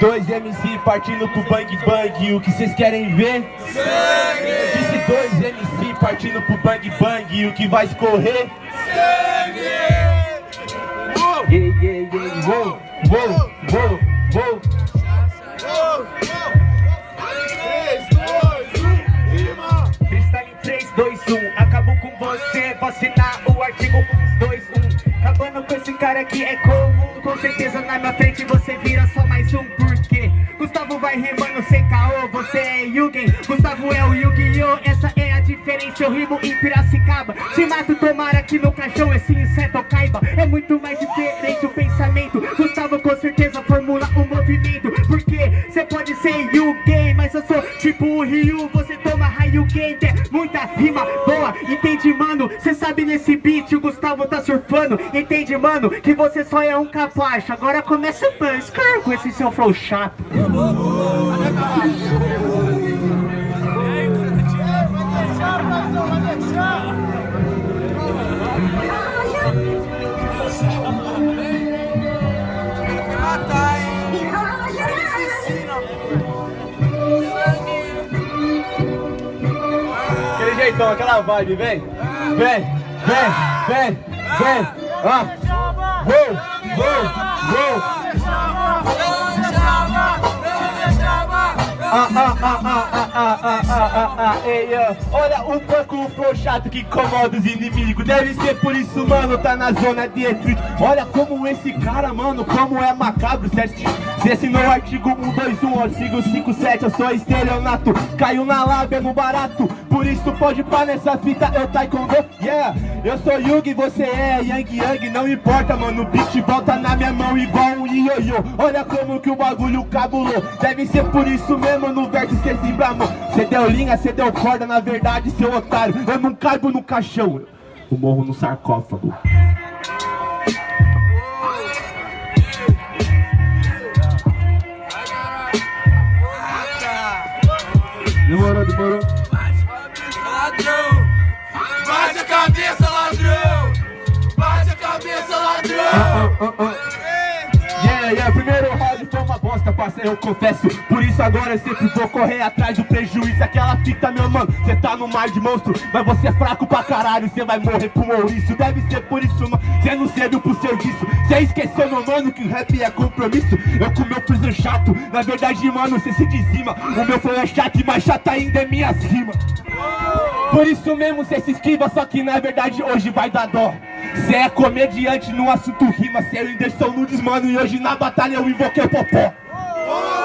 Dois MC partindo pro bang bang, o que vocês querem ver? Sangue! Disse dois MC partindo pro bang bang, o que vai escorrer? Sangue! Yeah, yeah, yeah, uou, uou, uou, uou. Freestyle em 3, 2, 1 Acabou com você, vacinar o artigo 2, 1 Acabando com esse cara que é comum Com certeza na minha frente você vira só mais um Porque Gustavo vai rimando sem caô Você é Yugen, Gustavo é o Yu-Gi-Oh! Essa é a diferença, eu rimo em Piracicaba. Se mato, tomara que no caixão esse inseto caiba. É muito mais diferente o pensamento. Gustavo com certeza formula o movimento. Porque você pode ser Yugen Mas eu sou tipo o Ryu. Você toma é muita rima boa Entende, mano? Cê sabe nesse beat o Gustavo tá surfando Entende, mano? Que você só é um capacho Agora começa a buscar com esse seu flow chato Aquele então, aquela vibe, vem. Vem, vem, vem, vem. Ó. vou vou vou ah, ah, ah. Olha o banco, o chato que incomoda os inimigos. Deve ser por isso, mano, tá na zona de efeito Olha como esse cara, mano, como é macabro Você assinou o artigo 121, artigo 57 Eu sou estelionato, caiu na lábia no barato. Por isso pode pá nessa fita, eu taekwondo, yeah Eu sou Yugi, você é Yang Yang. Não importa, mano, o beat volta na minha mão igual um ioiô Olha como que o bagulho cabulou. Deve ser por isso mesmo, no verso cê se bramou Cê deu linha, cê deu corda, na verdade, seu otário Eu não caibo no caixão, eu morro no sarcófago Demorou, demorou Ladrão! Bate a cabeça, ladrão! Bate a cabeça, ladrão! Ah, ah, ah. Yeah, yeah, primeiro round eu confesso Por isso agora eu sempre vou correr atrás do prejuízo. Aquela fita, meu mano, cê tá no mar de monstro Mas você é fraco pra caralho, cê vai morrer pro ouriço. Deve ser por isso, mano, cê não serviu pro serviço. Cê esqueceu, meu mano, que o rap é compromisso. Eu com meu freezer chato, na verdade, mano, cê se dizima. O meu flow é chato e mais chato ainda é minhas rimas. Por isso mesmo cê se esquiva, só que na verdade hoje vai dar dó. Cê é comediante no assunto rima, cê é o Whindersson Nunes, mano E hoje na batalha eu invoquei o popó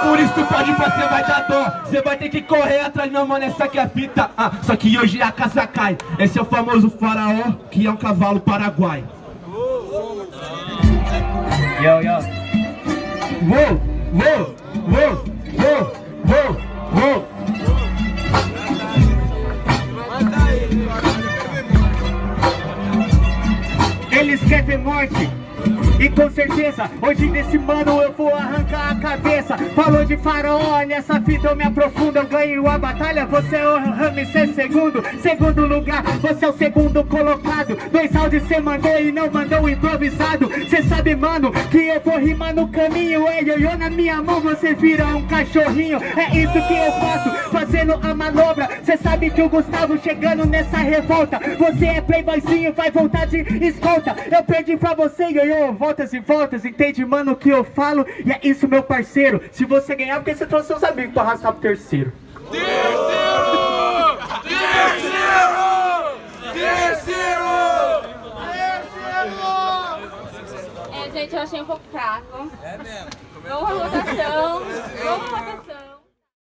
por isso tu pode pra cê vai dar dó. Cê vai ter que correr atrás, não mano, essa aqui é a fita. Ah, Só que hoje a casa cai. Esse é o famoso faraó, que é um cavalo paraguai. Yo, yo. Uou, uou, uou, uou, uou, uou. Eles querem morte e com certeza, hoje desse mano eu vou arrancar a cabeça. Falou de faraó, nessa fita eu me aprofundo Eu ganho a batalha, você é o Ramsés segundo Segundo lugar, você é o segundo colocado. Dois áudios cê mandou e não mandou improvisado. Cê sabe, mano, que eu vou rimar no caminho. É ioiô na minha mão, você vira um cachorrinho. É isso que eu faço, fazendo a manobra. Cê sabe que o Gustavo chegando nessa revolta. Você é playboyzinho, vai voltar de escolta. Eu perdi pra você, ioiô, voltas e voltas, entende, mano, o que eu falo? E é isso, meu parceiro. Se você ganhar, porque você trouxe seus amigos pra arrastar pro terceiro. Terceiro! Terceiro! Terceiro! É, gente, eu achei um pouco fraco. É mesmo. Vamos à votação. Vamos à votação.